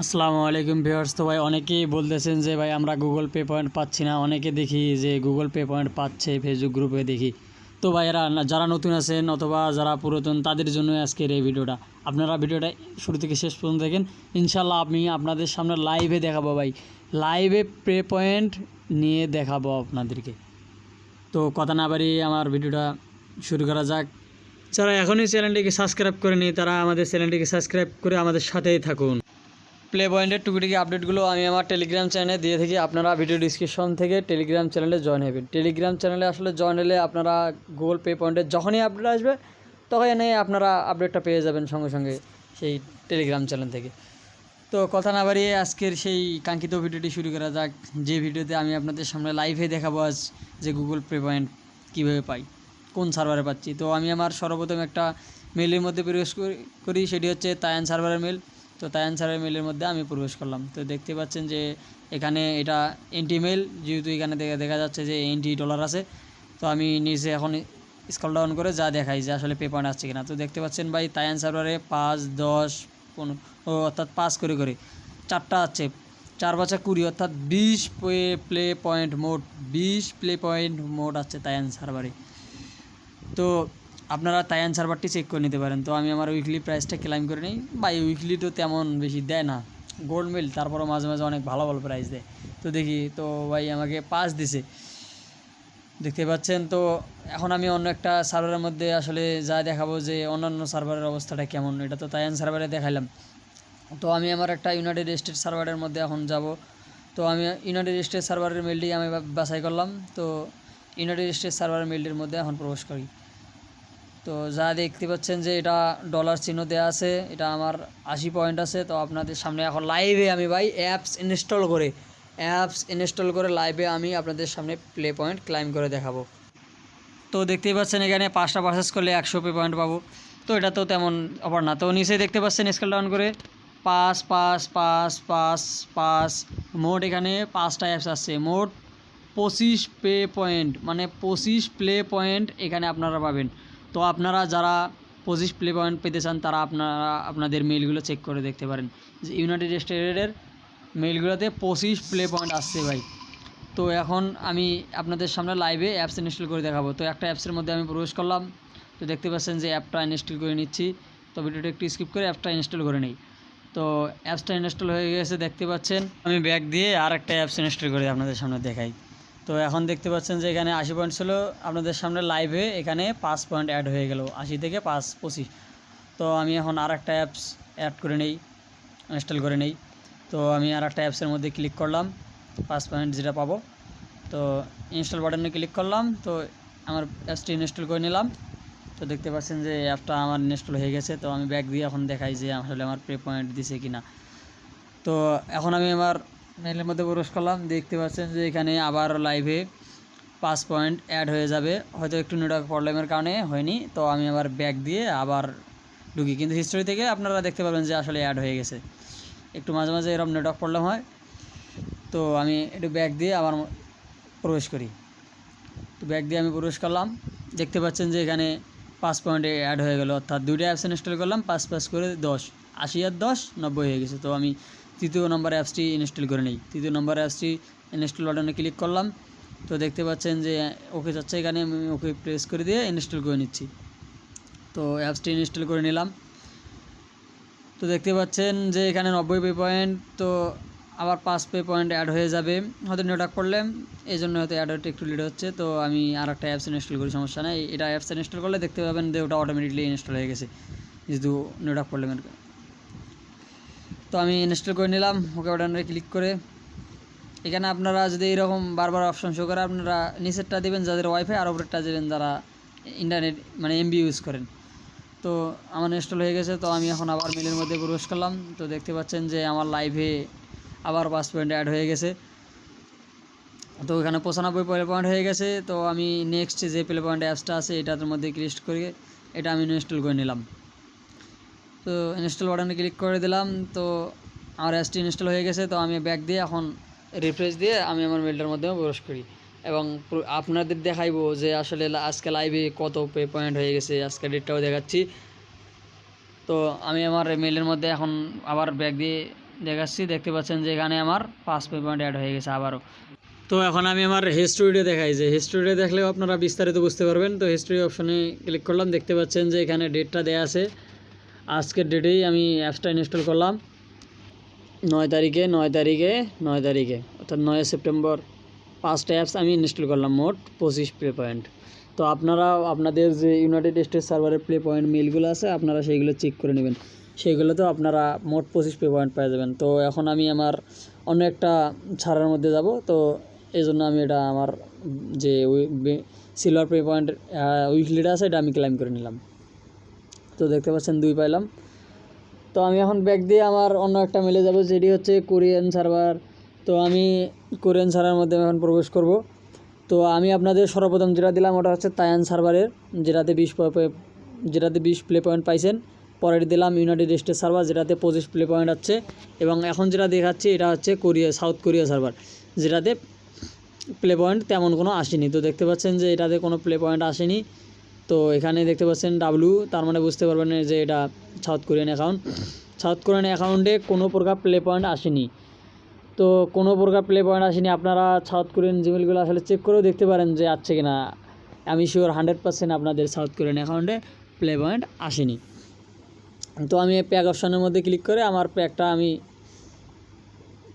আসসালামু আলাইকুম ভিউয়ার্স। তো ভাই, অনেকেই বলতেছেন যে ভাই, আমরা গুগল পে পয়েন্ট পাচ্ছি না। অনেকে দেখি যে গুগল পে পয়েন্ট পাচ্ছে ফেসবুক গ্রুপে দেখি। তো ভাই, এরা যারা নতুন আছেন অথবা যারা পুরাতন, তাদের জন্য আজকের এই ভিডিওটা। আপনারা ভিডিওটা শুরু থেকে শেষ পর্যন্ত দেখেন। ইনশাল্লাহ আমি আপনাদের সামনে লাইভে দেখাবো ভাই। লাইভে পে পয়েন্ট নিয়ে দেখাবো আপনাদেরকে। তো কথা না বাড়িয়ে আমার ভিডিওটা শুরু করা যাক। যারা এখনই চ্যানেলটিকে সাবস্ক্রাইব করেনি, তারা আমাদের চ্যানেলটিকে সাবস্ক্রাইব করে আমাদের সাথেই থাকুন। প্লে পয়েন্টের টুকিটিকি আপডেটগুলো আমি আমার টেলিগ্রাম চ্যানেলে দিয়ে থাকি। আপনারা ভিডিও ডিসক্রিপশন থেকে টেলিগ্রাম চ্যানেলে জয়েন হবেন। টেলিগ্রাম চ্যানেলে আসলে জয়েন হলে আপনারা গুগল পে পয়েন্টের যখনই আপডেট আসবে তখন এনে আপনারা আপডেটটা পেয়ে যাবেন সঙ্গে সঙ্গে সেই টেলিগ্রাম চ্যানেল থেকে। তো কথা না বাড়িয়ে আজকের সেই কাঙ্ক্ষিত ভিডিওটি শুরু করা যাক। যে ভিডিওতে আমি আপনাদের সামনে লাইভে দেখাবো আজ যে গুগল পে পয়েন্ট কীভাবে পাই, কোন সার্ভারে পাচ্ছি। তো আমি আমার সর্বপ্রথম একটা মেলের মধ্যে প্রবেশ করি- করি সেটি হচ্ছে তায়ান সার্ভারের মেল তো তায়ান সার্ভারের মেলের মধ্যে আমি প্রবেশ করলাম। তো দেখতে পাচ্ছেন যে এখানে এটা এন্টি মেল যেহেতু এখানে দেখা দেখা যাচ্ছে যে এন্টি ডলার আছে, তো আমি নিচে এখন স্কল ডাউন করে যা দেখাই যে আসলে পে পয়েন্ট আসছে কিনা। তো দেখতে পাচ্ছেন ভাই, তায়ান সার্ভারে পাঁচ, দশ, পনেরো অর্থাৎ পাঁচ করে করে চারটা আছে। চার বাচ্চা কুড়ি, অর্থাৎ বিশ প্লে প্লে পয়েন্ট মোট, বিশ প্লে পয়েন্ট মোট আছে তায়ান সার্ভারে তো আপনারা তায়ান সার্ভারটি চেক করে নিতে পারেন। তো আমি আমার উইকলি প্রাইসটা ক্লাইম করে নিই। বা উইকলি তো তেমন বেশি দেয় না। গোল্ড মিল তারপরও মাঝে মাঝে অনেক ভালো ভালো প্রাইস দেয়। তো দেখি, তো ভাই আমাকে পাস দিছে। দেখতে পাচ্ছেন, তো এখন আমি অন্য একটা সার্ভারের মধ্যে আসলে যা দেখাবো যে অন্যান্য সার্ভারের অবস্থাটা কেমন, এটা তো তায়ান সার্ভারে দেখাইলাম। তো আমি আমার একটা ইউনাইটেড স্টেট সার্ভারের মধ্যে এখন যাব। তো আমি ইউনাইটেড স্টেট সার্ভারের মেলটি আমি বাছাই করলাম। তো ইউনাইটেড স্টেট সার্ভারের মেলটির মধ্যে এখন প্রবেশ করি। তো যা দেখতে পাচ্ছেন যে এটা ডলার চিহ্ন দেওয়া আছে, এটা আমার আশি পয়েন্ট আছে। তো আপনাদের সামনে এখন লাইভে আমি ভাই অ্যাপস ইনস্টল করে অ্যাপস ইনস্টল করে লাইভে আমি আপনাদের সামনে প্লে পয়েন্ট ক্লাইম করে দেখাবো। তো দেখতেই পাচ্ছেন এখানে পাঁচটা পারচেস করলে একশো পে পয়েন্ট পাবো। তো এটা তো তেমন অপার না। তো নিচে দেখতে পাচ্ছেন স্কেল ডাউন করে পাঁচ পাঁচ পাঁচ পাঁচ পাঁচ, মোট এখানে পাঁচটা অ্যাপস আসছে মোট পঁচিশ পে পয়েন্ট মানে পঁচিশ প্লে পয়েন্ট এখানে আপনারা পাবেন। তো আপনারা যারা পঁচিশ প্লে পয়েন্ট পেতে চান, তারা আপনারা আপনাদের মেলগুলো চেক করে দেখতে পারেন। যে ইউনাইটেড স্টেটের মেলগুলোতে পঁচিশ প্লে পয়েন্ট আসছে ভাই। তো এখন আমি আপনাদের সামনে লাইভে অ্যাপস ইনস্টল করে দেখাবো। তো একটা অ্যাপসের মধ্যে আমি প্রবেশ করলাম। তো দেখতে পাচ্ছেন যে অ্যাপটা ইনস্টল করে নিচ্ছি। তো ভিডিওটা একটু স্কিপ করে অ্যাপটা ইনস্টল করে নিই। তো অ্যাপসটা ইনস্টল হয়ে গেছে, দেখতে পাচ্ছেন। আমি ব্যাক দিয়ে আর একটা অ্যাপস ইনস্টল করে আপনাদের সামনে দেখাই। তো এখন দেখতে পাচ্ছেন যে এখানে আশি পয়েন্ট ছিল আপনাদের সামনে লাইভে এখানে পাঁচ পয়েন্ট অ্যাড হয়ে গেল, আশি থেকে পাঁচ পঁচিশ। তো আমি এখন আর একটা অ্যাপস অ্যাড করে নেই ইনস্টল করে নেই। তো আমি আর একটা অ্যাপসের মধ্যে ক্লিক করলাম, পাঁচ পয়েন্ট যেটা পাবো। তো ইনস্টল বাটনে ক্লিক করলাম, তো আমার অ্যাপসটি ইনস্টল করে নিলাম। তো দেখতে পাচ্ছেন যে অ্যাপটা আমার ইনস্টল হয়ে গেছে, তো আমি ব্যাক দিয়ে এখন দেখাই যে আসলে আমার পে পয়েন্ট দিছে কি না তো এখন আমি আমার মেলের মধ্যে প্রবেশ করলাম, দেখতে পাচ্ছেন যে এখানে আবার লাইভে পাঁচ পয়েন্ট অ্যাড হয়ে যাবে। হয়তো একটু নেটওয়ার্ক প্রবলেমের কারণে হয়নি, তো আমি আবার ব্যাক দিয়ে আবার ঢুকি। কিন্তু হিস্টোরি থেকে আপনারা দেখতে পাবেন যে আসলে অ্যাড হয়ে গেছে। একটু মাঝে মাঝে এরকম নেটওয়ার্ক প্রবলেম হয়, তো আমি একটু ব্যাক দিয়ে আবার প্রবেশ করি। তো ব্যাক দিয়ে আমি প্রবেশ করলাম, দেখতে পাচ্ছেন যে এখানে পাঁচ পয়েন্টে অ্যাড হয়ে গেল। অর্থাৎ দুইটা অ্যাপস ইনস্টল করলাম, পাঁচ পাঁচ করে দশ। আশি আর দশ, নব্বই হয়ে গেছে। তো আমি তৃতীয় নম্বর অ্যাপসটি ইনস্টল করে নিই। তৃতীয় নম্বর অ্যাপসটি ইনস্টল বাটনে ক্লিক করলাম। তো দেখতে পাচ্ছেন যে ওকে যাচ্ছে এখানে, আমি ওকে প্রেস করে দিয়ে ইনস্টল করে নিচ্ছি। তো অ্যাপসটি ইনস্টল করে নিলাম। তো দেখতে পাচ্ছেন যে এখানে নব্বই পে পয়েন্ট, তো আবার পাঁচ পে পয়েন্ট অ্যাড হয়ে যাবে। হয়তো নেটওয়ার্ক করলে এই জন্য হয়তো অ্যাড হতে একটু লেট হচ্ছে। তো আমি আর একটা অ্যাপস ইনস্টল করি, সমস্যা নেই। এটা অ্যাপস ইনস্টল করলে দেখতে পাবেন যে ওটা অটোমেটিকলি ইনস্টল হয়ে গেছে। যেহেতু নেটওয়ার্ক প্রবলেমের তো আমি ইনস্টল করে নিলাম, ওকে বাটনে ক্লিক করে। এখানে আপনারা যদি এরকম বারবার অপশন শো করে, আপনারা নিচেরটা দেবেন যাদের ওয়াইফাই আর ওপরেরটা দেবেন যারা ইন্টারনেট মানে এমবি ইউজ করেন। তো আমার ইনস্টল হয়ে গেছে, তো আমি এখন আবার মেলের মধ্যে প্রবেশ করলাম। তো দেখতে পাচ্ছেন যে আমার লাইভে আবার পাঁচ পয়েন্ট অ্যাড হয়ে গেছে। তো এখানে পঁচানব্বই প্লে পয়েন্ট হয়ে গেছে, তো আমি নেক্সট যে প্লে পয়েন্ট অ্যাপসটা আছে, এটার মধ্যে ক্লিক করে, এটা আমি ইনস্টল করে নিলাম। তো ইনস্টল বাটনে ক্লিক করে দিলাম, তো আমার অ্যাপসটি ইনস্টল হয়ে গেছে, তো আমি ব্যাক দিয়ে এখন রিফ্রেশ দিয়ে আমি আমার মেলটার মধ্যেও প্রবেশ করি। এবং আপনাদের দেখাইবো যে আসলে আজকে লাইভে কত পে পয়েন্ট হয়ে গেছে, আজকে ডেটটাও দেখাচ্ছি। তো আমি আমার মেলের মধ্যে এখন আবার ব্যাক দিয়ে দেখাচ্ছি, দেখতে পাচ্ছেন যে এখানে আমার পাঁচ পে পয়েন্ট অ্যাড হয়ে গেছে আবারও। তো এখন আমি আমার হিস্টোরিটা দেখাই, যে হিস্টোরিটা দেখলেও আপনারা বিস্তারিত বুঝতে পারবেন। তো হিস্টোরি অপশনে ক্লিক করলাম, দেখতে পাচ্ছেন যে এখানে ডেটটা দেওয়া আছে। আজকের ডেটেই আমি অ্যাপসটা ইনস্টল করলাম। নয় তারিখে নয় তারিখে নয় তারিখে। অর্থাৎ নয় সেপ্টেম্বর পাঁচটা অ্যাপস আমি ইনস্টল করলাম মোট পঁচিশ প্লে পয়েন্ট তো আপনারা, আপনাদের যে ইউনাইটেড স্টেটস সার্ভারের প্লে পয়েন্ট মিলগুলো আছে, আপনারা সেইগুলো চেক করে নেবেন। সেইগুলোতেও আপনারা মোট পঁচিশ প্লে পয়েন্ট পেয়ে যাবেন। তো এখন আমি আমার অন্য একটা ছাড়ার মধ্যে যাব। তো এই জন্য আমি এটা আমার যে সিলভার প্লে পয়েন্ট উইকলিটা আছে, এটা আমি ক্লাইম করে নিলাম। তো দেখতে পাচ্ছেন, দুই পাইলাম। তো আমি এখন ব্যাগ দিয়ে আমার অন্য একটা মেলে যাব, যেটি হচ্ছে কোরিয়ান সার্ভার। তো আমি কোরিয়ান সার্ভারের মধ্যে এখন প্রবেশ করব। তো আমি আপনাদের সর্বপ্রথম যেটা দিলাম, ওটা হচ্ছে তায়ান সার্ভারের, যেটাতে বিশ যেটাতে বিশ প্লে পয়েন্ট পাইছেন। পরের দিলাম ইউনাইটেড স্টেটস সার্ভার, যেটাতে পঁচিশ প্লে পয়েন্ট আছে। এবং এখন যেটা দেখাচ্ছি, এটা হচ্ছে কোরিয়া সাউথ কোরিয়া সার্ভার, যেটাতে প্লে পয়েন্ট তেমন কোনো আসেনি। তো দেখতে পাচ্ছেন যে এটাতে কোনো প্লে পয়েন্ট আসেনি। তো এখানে দেখতে পাচ্ছেন ডাব্লু তার মানে বুঝতে পারবেন যে এটা South Korean account South Korean অ্যাকাউন্টে কোনো প্রকার প্লে পয়েন্ট আসেনি। তো কোনো প্রকার প্লে পয়েন্ট আসেনি। আপনারা সাউথ কোরিয়ান জিমেলগুলো আসলে চেক করেও দেখতে পারেন যে আছে কি না আমি শিওর হান্ড্রেড পার্সেন্ট আপনাদের সাউথ কোরিয়ান অ্যাকাউন্টে প্লে পয়েন্ট আসেনি। তো আমি প্যাক অপশানের মধ্যে ক্লিক করে আমার প্যাকটা আমি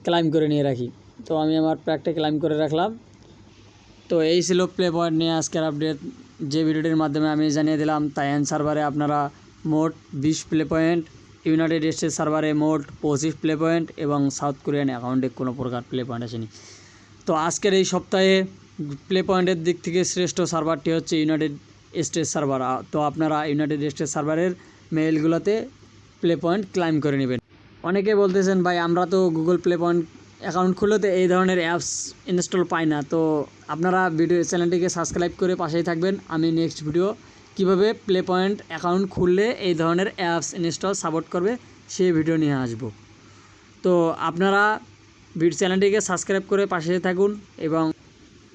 ক্লাইম করে নিয়ে রাখি। তো আমি আমার প্যাকটা ক্লাইম করে রাখলাম। তো এই ছিল প্লে পয়েন্ট নিয়ে আজকের আপডেট যে ভিডিওটির মাধ্যমে আমি জানিয়ে দিলাম, তাইয়ান সার্ভারে আপনারা মোট বিশ প্লে পয়েন্ট, ইউনাইটেড স্টেটস সার্ভারে মোট পঁচিশ প্লে পয়েন্ট এবং সাউথ কোরিয়ান অ্যাকাউন্টে কোনো প্রকার প্লে পয়েন্ট আসেনি। তো আজকের এই সপ্তাহে প্লে পয়েন্টের দিক থেকে শ্রেষ্ঠ সার্ভারটি হচ্ছে ইউনাইটেড স্টেটস সার্ভার। তো আপনারা ইউনাইটেড স্টেটস সার্ভারের মেইলগুলোতে প্লে পয়েন্ট ক্লাইম করে নেবেন। অনেকে বলতেছেন, ভাই, আমরা তো গুগল প্লে পয়েন্ট অ্যাকাউন্ট খুলতে এই ধরনের অ্যাপস ইনস্টল পাই না। তো আপনারা ভিডিও চ্যানেলটিকে সাবস্ক্রাইব করে পাশেই থাকবেন। আমি নেক্সট ভিডিও কীভাবে প্লে পয়েন্ট অ্যাকাউন্ট খুললে এই ধরনের অ্যাপস ইনস্টল সাপোর্ট করবে, সেই ভিডিও নিয়ে আসব। তো আপনারা ভিড চ্যানেলটিকে সাবস্ক্রাইব করে পাশে থাকুন এবং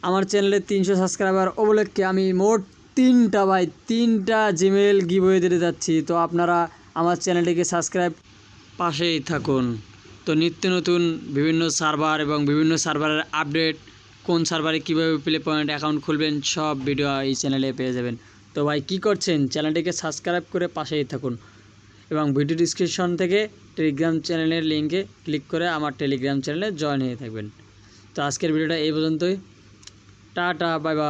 আমার চ্যানেলে তিনশো সাবস্ক্রাইবার উপলক্ষে আমি মোট তিনটা ভাই, তিনটা জিমেল গিভওয়ে দিতে যাচ্ছি। তো আপনারা আমার চ্যানেলটিকে সাবস্ক্রাইব পাশেই থাকুন। তো নিত্য নতুন বিভিন্ন সার্ভার এবং বিভিন্ন সার্ভারের আপডেট, কোন সার্ভারে কীভাবে প্লে পয়েন্ট অ্যাকাউন্ট খুলবেন, সব ভিডিও এই চ্যানেলে পেয়ে যাবেন। তো ভাই, কী করছেন? চ্যানেলটিকে সাবস্ক্রাইব করে পাশেই থাকুন এবং ভিডিও ডিসক্রিপশন থেকে টেলিগ্রাম চ্যানেলের লিঙ্কে ক্লিক করে আমার টেলিগ্রাম চ্যানেলে জয়েন হয়ে থাকবেন। তো আজকের ভিডিওটা এই পর্যন্তই। Tata bye bye